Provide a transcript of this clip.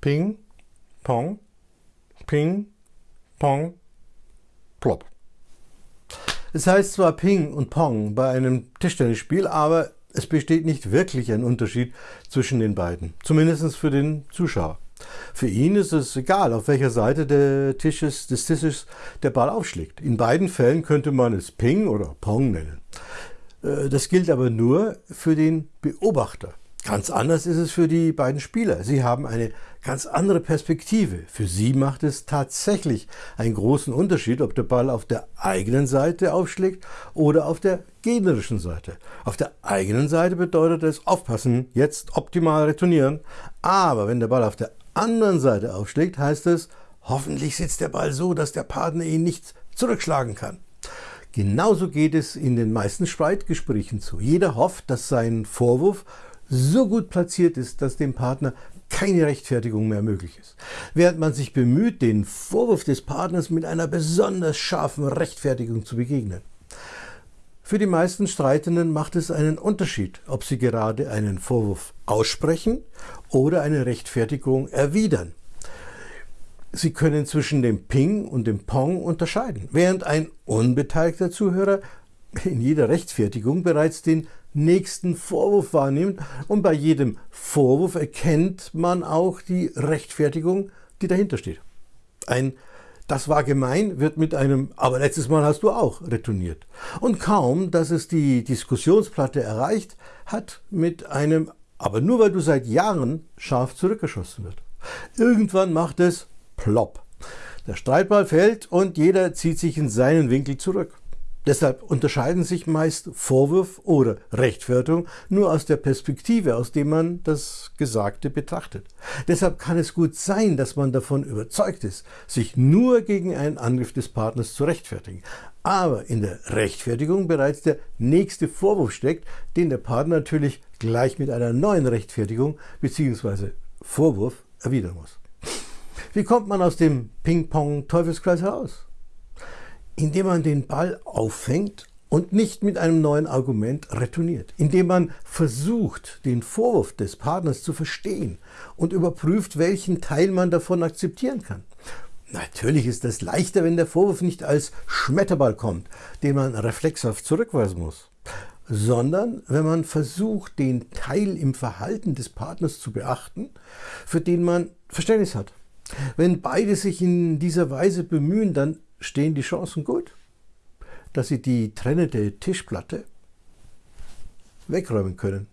Ping, Pong, Ping, Pong, Plop. Es heißt zwar Ping und Pong bei einem Tischtennisspiel, aber es besteht nicht wirklich ein Unterschied zwischen den beiden, zumindest für den Zuschauer. Für ihn ist es egal, auf welcher Seite des Tisches, des Tisches der Ball aufschlägt. In beiden Fällen könnte man es Ping oder Pong nennen. Äh, das gilt aber nur für den Beobachter. Ganz anders ist es für die beiden Spieler. Sie haben eine ganz andere Perspektive. Für sie macht es tatsächlich einen großen Unterschied, ob der Ball auf der eigenen Seite aufschlägt oder auf der gegnerischen Seite. Auf der eigenen Seite bedeutet es aufpassen, jetzt optimal retournieren. Aber wenn der Ball auf der anderen Seite aufschlägt, heißt es, hoffentlich sitzt der Ball so, dass der Partner ihn nicht zurückschlagen kann. Genauso geht es in den meisten Streitgesprächen zu. Jeder hofft, dass sein Vorwurf so gut platziert ist, dass dem Partner keine Rechtfertigung mehr möglich ist. Während man sich bemüht, den Vorwurf des Partners mit einer besonders scharfen Rechtfertigung zu begegnen. Für die meisten Streitenden macht es einen Unterschied, ob sie gerade einen Vorwurf aussprechen oder eine Rechtfertigung erwidern. Sie können zwischen dem Ping und dem Pong unterscheiden, während ein unbeteiligter Zuhörer in jeder Rechtfertigung bereits den nächsten Vorwurf wahrnimmt und bei jedem Vorwurf erkennt man auch die Rechtfertigung, die dahinter steht. Ein das war gemein wird mit einem aber letztes Mal hast du auch retourniert. Und kaum, dass es die Diskussionsplatte erreicht, hat mit einem aber nur weil du seit Jahren scharf zurückgeschossen wird. Irgendwann macht es plopp. Der Streitball fällt und jeder zieht sich in seinen Winkel zurück. Deshalb unterscheiden sich meist Vorwurf oder Rechtfertigung nur aus der Perspektive, aus der man das Gesagte betrachtet. Deshalb kann es gut sein, dass man davon überzeugt ist, sich nur gegen einen Angriff des Partners zu rechtfertigen. Aber in der Rechtfertigung bereits der nächste Vorwurf steckt, den der Partner natürlich gleich mit einer neuen Rechtfertigung bzw. Vorwurf erwidern muss. Wie kommt man aus dem Ping-Pong-Teufelskreis heraus? Indem man den Ball auffängt und nicht mit einem neuen Argument retourniert, indem man versucht, den Vorwurf des Partners zu verstehen und überprüft, welchen Teil man davon akzeptieren kann. Natürlich ist es leichter, wenn der Vorwurf nicht als Schmetterball kommt, den man reflexhaft zurückweisen muss, sondern wenn man versucht, den Teil im Verhalten des Partners zu beachten, für den man Verständnis hat. Wenn beide sich in dieser Weise bemühen, dann stehen die Chancen gut, dass sie die trennende Tischplatte wegräumen können.